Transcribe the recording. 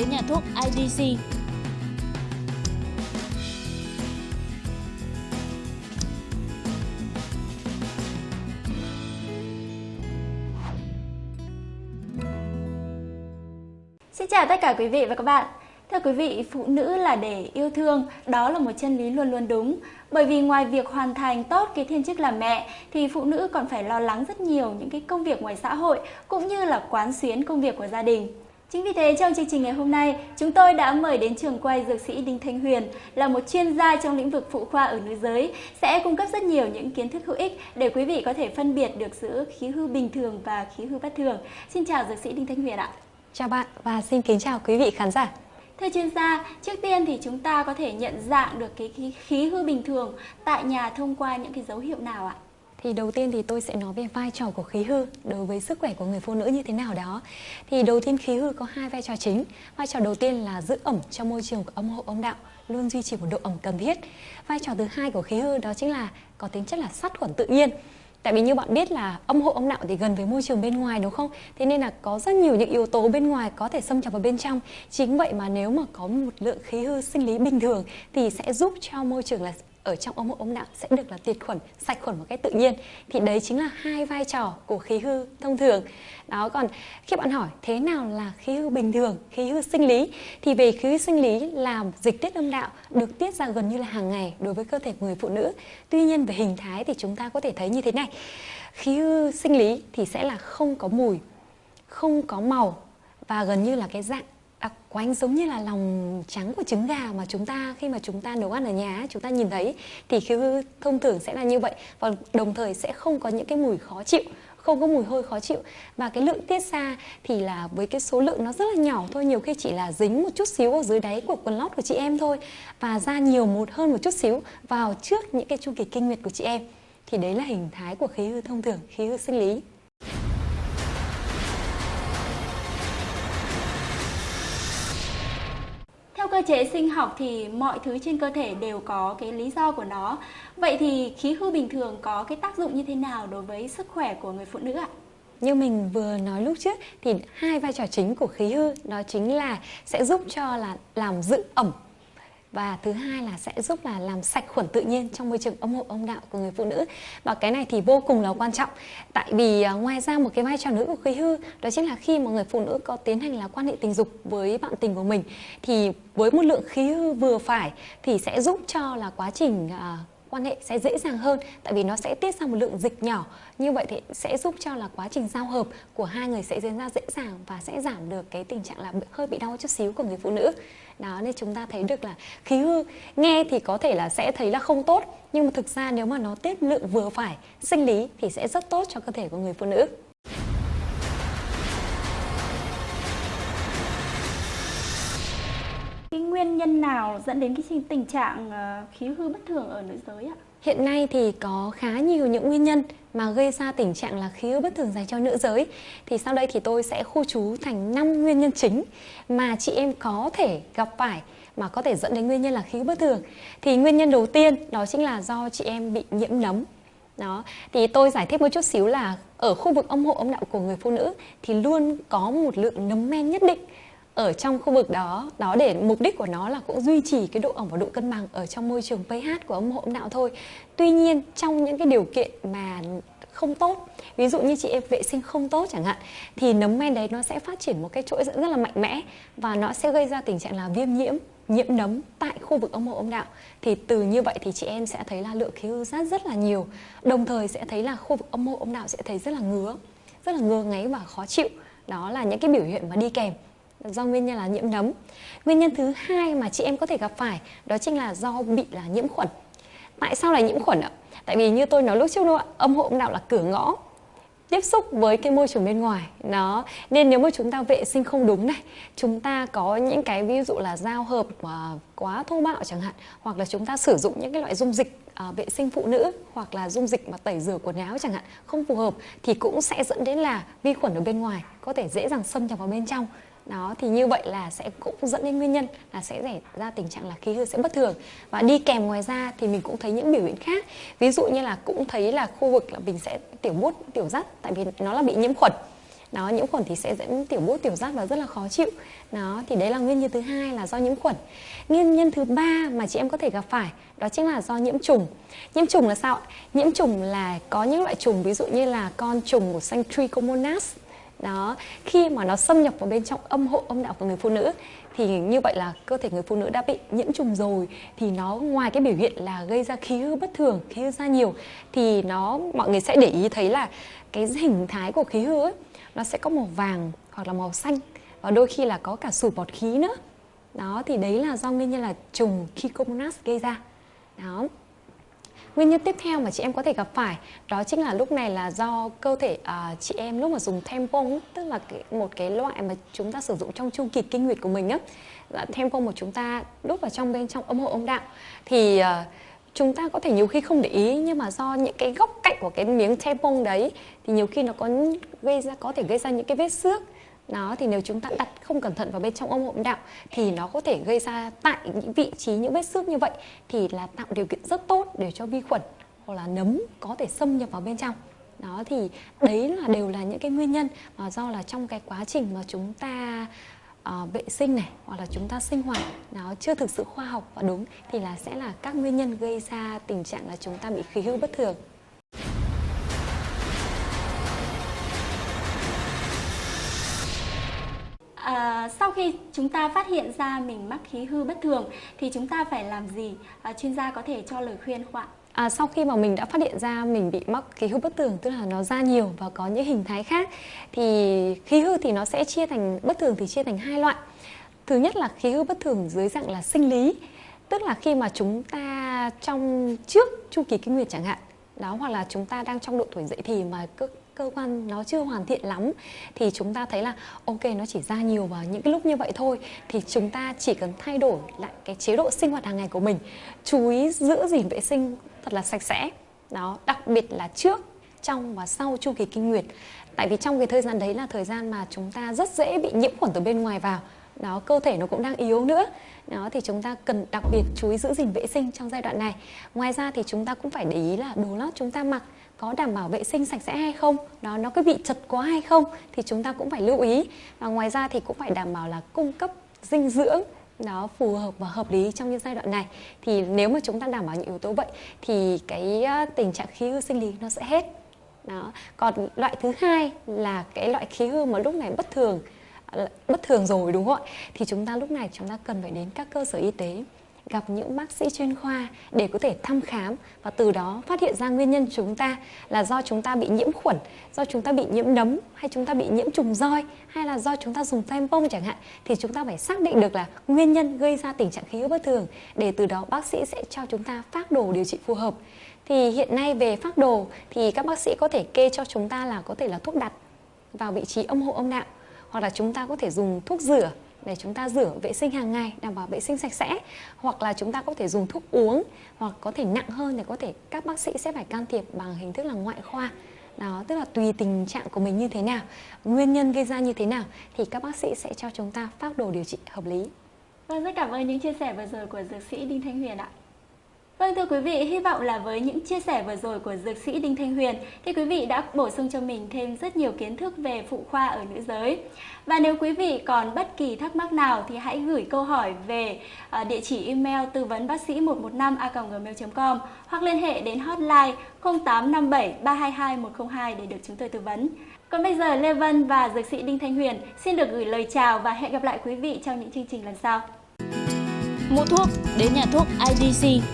Đến nhà thuốc IDC. Xin chào tất cả quý vị và các bạn. Thưa quý vị, phụ nữ là để yêu thương, đó là một chân lý luôn luôn đúng. Bởi vì ngoài việc hoàn thành tốt cái thiên chức làm mẹ thì phụ nữ còn phải lo lắng rất nhiều những cái công việc ngoài xã hội cũng như là quán xuyến công việc của gia đình. Chính vì thế trong chương trình ngày hôm nay, chúng tôi đã mời đến trường quay dược sĩ Đinh Thanh Huyền là một chuyên gia trong lĩnh vực phụ khoa ở nữ giới sẽ cung cấp rất nhiều những kiến thức hữu ích để quý vị có thể phân biệt được giữa khí hư bình thường và khí hư bất thường. Xin chào dược sĩ Đinh Thanh Huyền ạ. Chào bạn và xin kính chào quý vị khán giả. Thưa chuyên gia, trước tiên thì chúng ta có thể nhận dạng được cái khí, khí hư bình thường tại nhà thông qua những cái dấu hiệu nào ạ? Thì đầu tiên thì tôi sẽ nói về vai trò của khí hư đối với sức khỏe của người phụ nữ như thế nào đó. Thì đầu tiên khí hư có hai vai trò chính. Vai trò đầu tiên là giữ ẩm trong môi trường của âm hộ âm đạo, luôn duy trì một độ ẩm cần thiết. Vai trò thứ hai của khí hư đó chính là có tính chất là sát khuẩn tự nhiên. Tại vì như bạn biết là âm hộ âm đạo thì gần với môi trường bên ngoài đúng không? Thế nên là có rất nhiều những yếu tố bên ngoài có thể xâm nhập vào bên trong. Chính vậy mà nếu mà có một lượng khí hư sinh lý bình thường thì sẽ giúp cho môi trường là ở trong ống hộ ống đạo sẽ được là tiệt khuẩn, sạch khuẩn một cách tự nhiên. Thì đấy chính là hai vai trò của khí hư thông thường. Đó còn khi bạn hỏi thế nào là khí hư bình thường, khí hư sinh lý thì về khí hư sinh lý là dịch tiết âm đạo được tiết ra gần như là hàng ngày đối với cơ thể người phụ nữ. Tuy nhiên về hình thái thì chúng ta có thể thấy như thế này. Khí hư sinh lý thì sẽ là không có mùi, không có màu và gần như là cái dạng À, đặc quánh giống như là lòng trắng của trứng gà mà chúng ta, khi mà chúng ta nấu ăn ở nhà chúng ta nhìn thấy thì khí hư thông thường sẽ là như vậy. Và đồng thời sẽ không có những cái mùi khó chịu, không có mùi hôi khó chịu. Và cái lượng tiết ra thì là với cái số lượng nó rất là nhỏ thôi, nhiều khi chỉ là dính một chút xíu ở dưới đáy của quần lót của chị em thôi và ra nhiều một, hơn một chút xíu vào trước những cái chu kỳ kinh nguyệt của chị em. Thì đấy là hình thái của khí hư thông thường, khí hư sinh lý. Cơ chế sinh học thì mọi thứ trên cơ thể đều có cái lý do của nó. Vậy thì khí hư bình thường có cái tác dụng như thế nào đối với sức khỏe của người phụ nữ ạ? Như mình vừa nói lúc trước thì hai vai trò chính của khí hư đó chính là sẽ giúp cho là làm giữ ẩm và thứ hai là sẽ giúp là làm sạch khuẩn tự nhiên trong môi trường âm hộ âm đạo của người phụ nữ. Và cái này thì vô cùng là quan trọng. Tại vì uh, ngoài ra một cái vai trò nữa của khí hư đó chính là khi mà người phụ nữ có tiến hành là quan hệ tình dục với bạn tình của mình thì với một lượng khí hư vừa phải thì sẽ giúp cho là quá trình uh, quan hệ sẽ dễ dàng hơn, tại vì nó sẽ tiết ra một lượng dịch nhỏ. Như vậy thì sẽ giúp cho là quá trình giao hợp của hai người sẽ diễn ra dễ dàng và sẽ giảm được cái tình trạng là hơi bị đau chút xíu của người phụ nữ. Đó, nên chúng ta thấy được là khí hư, nghe thì có thể là sẽ thấy là không tốt, nhưng mà thực ra nếu mà nó tiết lượng vừa phải, sinh lý thì sẽ rất tốt cho cơ thể của người phụ nữ. Nguyên nhân nào dẫn đến cái tình trạng ờ, khí hư bất thường ở nữ giới ạ? Hiện nay thì có khá nhiều những nguyên nhân mà gây ra tình trạng là khí hư bất thường dành cho nữ giới. Thì sau đây thì tôi sẽ khu trú thành 5 nguyên nhân chính mà chị em có thể gặp phải mà có thể dẫn đến nguyên nhân là khí hư bất thường. Thì nguyên nhân đầu tiên đó chính là do chị em bị nhiễm nấm. Đó, thì tôi giải thích một chút xíu là ở khu vực âm hộ âm đạo của người phụ nữ thì luôn có một lượng nấm men nhất định ở trong khu vực đó đó để mục đích của nó là cũng duy trì cái độ ẩm và độ cân bằng ở trong môi trường pH của âm hộ âm đạo thôi. Tuy nhiên, trong những cái điều kiện mà không tốt, ví dụ như chị em vệ sinh không tốt chẳng hạn, thì nấm men đấy nó sẽ phát triển một cái chuỗi dẫn rất là mạnh mẽ và nó sẽ gây ra tình trạng là viêm nhiễm nhiễm nấm tại khu vực âm hộ âm đạo. Thì từ như vậy thì chị em sẽ thấy là lượng khí hư sát rất là nhiều, đồng thời sẽ thấy là khu vực âm hộ âm đạo sẽ thấy rất là ngứa, rất là ngứa ngáy và khó chịu. Đó là những cái biểu hiện mà đi kèm do nguyên nhân là nhiễm nấm. Nguyên nhân thứ hai mà chị em có thể gặp phải đó chính là do bị là nhiễm khuẩn. Tại sao là nhiễm khuẩn ạ? Tại vì như tôi nói lúc trước đâu ạ, âm hộ âm đạo là cửa ngõ tiếp xúc với cái môi trường bên ngoài nó nên nếu mà chúng ta vệ sinh không đúng này chúng ta có những cái ví dụ là giao hợp mà quá thô bạo chẳng hạn hoặc là chúng ta sử dụng những cái loại dung dịch à, vệ sinh phụ nữ hoặc là dung dịch mà tẩy rửa quần áo chẳng hạn không phù hợp thì cũng sẽ dẫn đến là vi khuẩn ở bên ngoài có thể dễ dàng xâm nhập vào bên trong đó, thì như vậy là sẽ cũng dẫn đến nguyên nhân là sẽ xảy ra tình trạng là khí hư sẽ bất thường. Và đi kèm ngoài ra thì mình cũng thấy những biểu hiện khác. Ví dụ như là cũng thấy là khu vực là mình sẽ tiểu bút, tiểu dắt tại vì nó là bị nhiễm khuẩn. Đó, nhiễm khuẩn thì sẽ dẫn tiểu bút, tiểu rắt và rất là khó chịu. Đó, thì đấy là nguyên nhân thứ hai là do nhiễm khuẩn. Nguyên nhân thứ ba mà chị em có thể gặp phải đó chính là do nhiễm trùng. Nhiễm trùng là sao nhiễm trùng là có những loại trùng, ví dụ như là con trùng của xanh trichomonas đó, khi mà nó xâm nhập vào bên trong âm hộ, âm đạo của người phụ nữ, thì như vậy là cơ thể người phụ nữ đã bị nhiễm trùng rồi, thì nó, ngoài cái biểu hiện là gây ra khí hư bất thường, khí hư ra nhiều, thì nó, mọi người sẽ để ý thấy là cái hình thái của khí hư ấy, nó sẽ có màu vàng hoặc là màu xanh, và đôi khi là có cả sủi bọt khí nữa. Đó, thì đấy là do nguyên nhân là trùng Trichomonas gây ra. Đó. Nguyên nhân tiếp theo mà chị em có thể gặp phải đó chính là lúc này là do cơ thể à, chị em lúc mà dùng tampon tức là cái, một cái loại mà chúng ta sử dụng trong chu kỳ kinh nguyệt của mình á. Dạ, là tampon mà chúng ta đút vào trong bên trong âm hộ âm đạo thì à, chúng ta có thể nhiều khi không để ý nhưng mà do những cái góc cạnh của cái miếng tampon đấy thì nhiều khi nó có gây ra có thể gây ra những cái vết xước đó thì nếu chúng ta đặt không cẩn thận vào bên trong âm hộ đạo thì nó có thể gây ra tại những vị trí những vết xước như vậy thì là tạo điều kiện rất tốt để cho vi khuẩn hoặc là nấm có thể xâm nhập vào bên trong. Đó thì đấy là đều là những cái nguyên nhân mà do là trong cái quá trình mà chúng ta uh, vệ sinh này hoặc là chúng ta sinh hoạt nó chưa thực sự khoa học và đúng thì là sẽ là các nguyên nhân gây ra tình trạng là chúng ta bị khí hư bất thường. À, sau khi chúng ta phát hiện ra mình mắc khí hư bất thường thì chúng ta phải làm gì? À, chuyên gia có thể cho lời khuyên không ạ? À, sau khi mà mình đã phát hiện ra mình bị mắc khí hư bất thường tức là nó ra nhiều và có những hình thái khác thì khí hư thì nó sẽ chia thành bất thường thì chia thành hai loại thứ nhất là khí hư bất thường dưới dạng là sinh lý tức là khi mà chúng ta trong trước chu kỳ kinh nguyệt chẳng hạn đó hoặc là chúng ta đang trong độ tuổi dậy thì mà cứ cơ quan nó chưa hoàn thiện lắm, thì chúng ta thấy là, ok, nó chỉ ra nhiều vào những cái lúc như vậy thôi, thì chúng ta chỉ cần thay đổi lại cái chế độ sinh hoạt hàng ngày của mình. Chú ý giữ gìn vệ sinh thật là sạch sẽ. Đó, đặc biệt là trước, trong và sau chu kỳ kinh nguyệt. Tại vì trong cái thời gian đấy là thời gian mà chúng ta rất dễ bị nhiễm khuẩn từ bên ngoài vào. Đó, cơ thể nó cũng đang yếu nữa. Đó, thì chúng ta cần đặc biệt chú ý giữ gìn vệ sinh trong giai đoạn này. Ngoài ra thì chúng ta cũng phải để ý là đồ lót chúng ta mặc có đảm bảo vệ sinh sạch sẽ hay không đó nó có bị chật quá hay không thì chúng ta cũng phải lưu ý. Và ngoài ra thì cũng phải đảm bảo là cung cấp dinh dưỡng nó phù hợp và hợp lý trong những giai đoạn này. Thì nếu mà chúng ta đảm bảo những yếu tố vậy thì cái ờ, tình trạng khí hư sinh lý nó sẽ hết. Đó. Còn loại thứ hai là cái loại khí hư mà lúc này bất thường ờ, bất thường rồi, đúng không ạ? Thì chúng ta lúc này chúng ta cần phải đến các cơ sở y tế gặp những bác sĩ chuyên khoa để có thể thăm khám và từ đó phát hiện ra nguyên nhân chúng ta là do chúng ta bị nhiễm khuẩn, do chúng ta bị nhiễm nấm hay chúng ta bị nhiễm trùng roi hay là do chúng ta dùng tampon chẳng hạn thì chúng ta phải xác định được là nguyên nhân gây ra tình trạng khí huyết bất thường để từ đó bác sĩ sẽ cho chúng ta phác đồ điều trị phù hợp. Thì hiện nay về phác đồ thì các bác sĩ có thể kê cho chúng ta là có thể là thuốc đặt vào vị trí âm hộ âm đạo hoặc là chúng ta có thể dùng thuốc rửa để chúng ta rửa vệ sinh hàng ngày, đảm bảo vệ sinh sạch sẽ. Hoặc là chúng ta có thể dùng thuốc uống, hoặc có thể nặng hơn thì có thể các bác sĩ sẽ phải can thiệp bằng hình thức là ngoại khoa. Đó, tức là tùy tình trạng của mình như thế nào, nguyên nhân gây ra như thế nào, thì các bác sĩ sẽ cho chúng ta phác đồ điều trị hợp lý. Vâng rất cảm ơn những chia sẻ vừa rồi của dược sĩ đinh thanh huyền ạ. Vâng thưa quý vị, hy vọng là với những chia sẻ vừa rồi của dược sĩ Đinh Thanh Huyền thì quý vị đã bổ sung cho mình thêm rất nhiều kiến thức về phụ khoa ở nữ giới. Và nếu quý vị còn bất kỳ thắc mắc nào thì hãy gửi câu hỏi về ờ, địa chỉ email tư vấn bác sĩ 115a.gmail.com hoặc liên hệ đến hotline 0857 322 102 để được chúng tôi tư vấn. Còn bây giờ Lê Vân và dược sĩ Đinh Thanh Huyền xin được gửi lời chào và hẹn gặp lại quý vị trong những chương trình lần sau. Mua thuốc đến nhà thuốc IDC